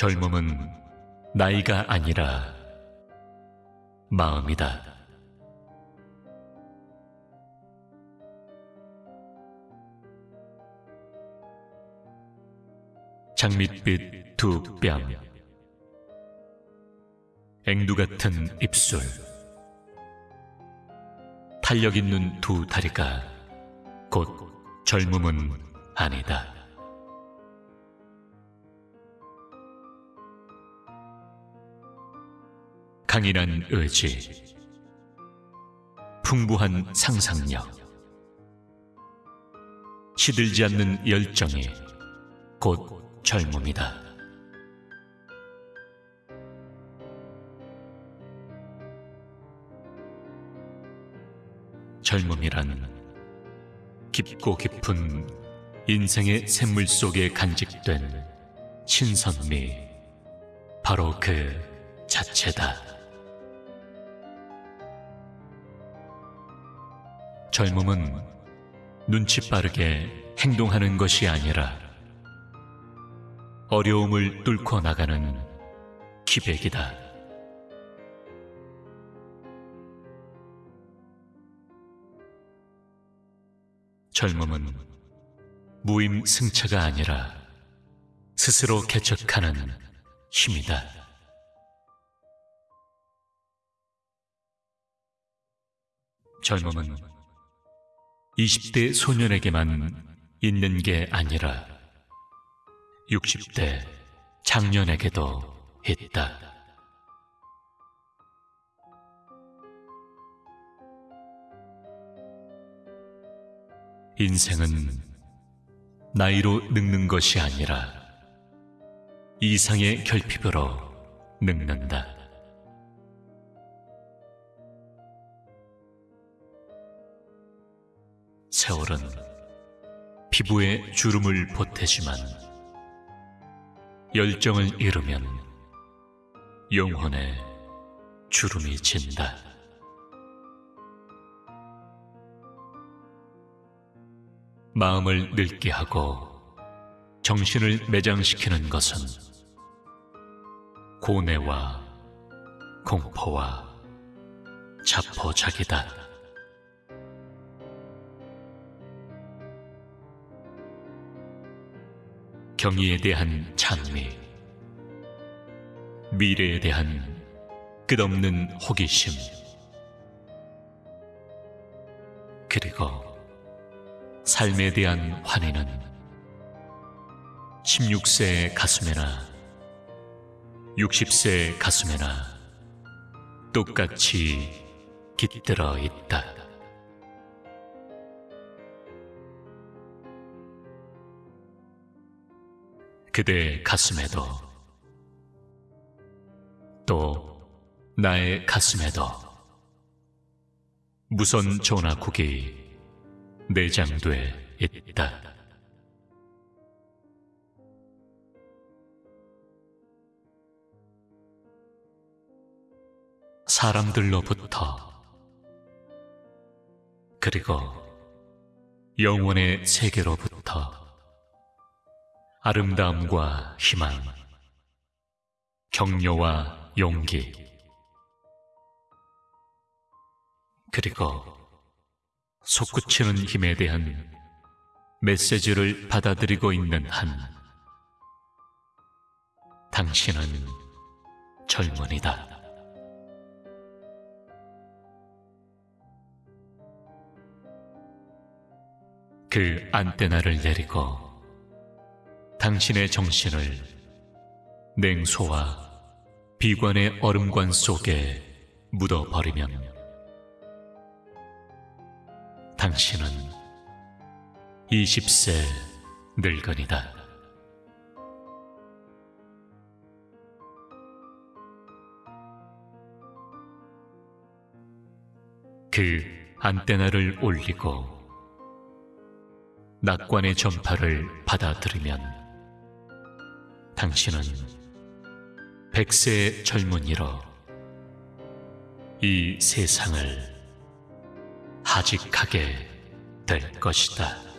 젊음은 나이가 아니라 마음이다. 장밋빛 두 뺨, 앵두 같은 입술, 탄력 있는 두 다리가 곧 젊음은 아니다. 강인한 의지, 풍부한 상상력, 시들지 않는 열정이 곧 젊음이다. 젊음이란 깊고 깊은 인생의 샘물 속에 간직된 신선미, 바로 그 자체다. 젊음은 눈치 빠르게 행동하는 것이 아니라 어려움을 뚫고 나가는 기백이다. 젊음은 무임 승차가 아니라 스스로 개척하는 힘이다. 젊음은 20대 소년에게만 있는 게 아니라 60대 장년에게도 있다. 인생은 나이로 늙는 것이 아니라 이상의 결핍으로 늙는다. 세월은 피부에 주름을 보태지만 열정을 잃으면 영혼에 주름이 진다. 마음을 늙게 하고 정신을 매장시키는 것은 고뇌와 공포와 자포자기다. 경의에 대한 찬미, 미래에 대한 끝없는 호기심, 그리고 삶에 대한 환희는 16세의 가슴에나 60세의 가슴에나 똑같이 깃들어 있다. 그대의 가슴에도 또 나의 가슴에도 무선 전화국이 내장돼 있다. 사람들로부터 그리고 영혼의 세계로부터 아름다움과 희망, 격려와 용기, 그리고 솟구치는 힘에 대한 메시지를 받아들이고 있는 한 당신은 젊은이다. 그 안테나를 내리고 당신의 정신을 냉소와 비관의 얼음관 속에 묻어버리면 당신은 20세 늙은이다. 그 안테나를 올리고 낙관의 전파를 받아들이면 당신은 백세의 젊은이로 이 세상을 하직하게 될 것이다.